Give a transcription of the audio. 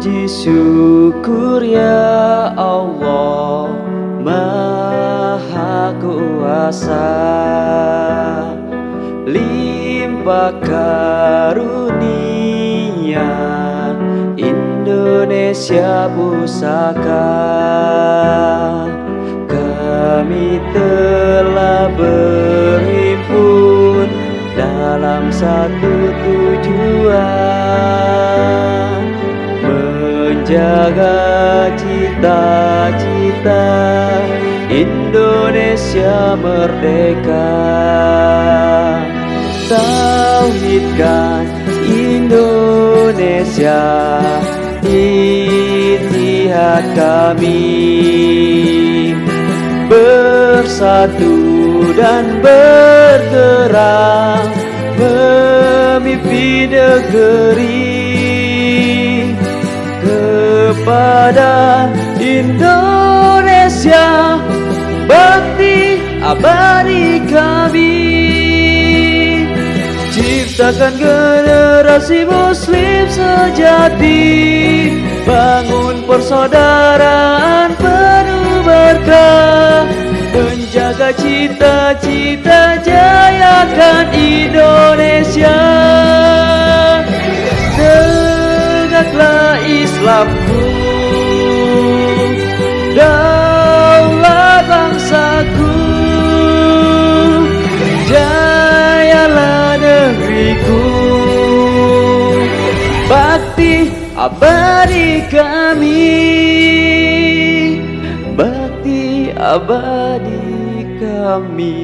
puji syukur ya Allah Maha Kuasa. Limpah karunia Indonesia pusaka. Kami telah berhimpun dalam satu tujuan menjaga cita-cita Indonesia merdeka. Tauhidkan Indonesia Itihad kami. Bersatu dan bergerak Memimpin negeri Kepada Indonesia. Bakti abadi kami. Ciptakan generasi muslim sejati. Bangun persaudaraan penuh berkah. Menjaga cita-cita jayakan Indonesia abadi kami Bakti abadi kami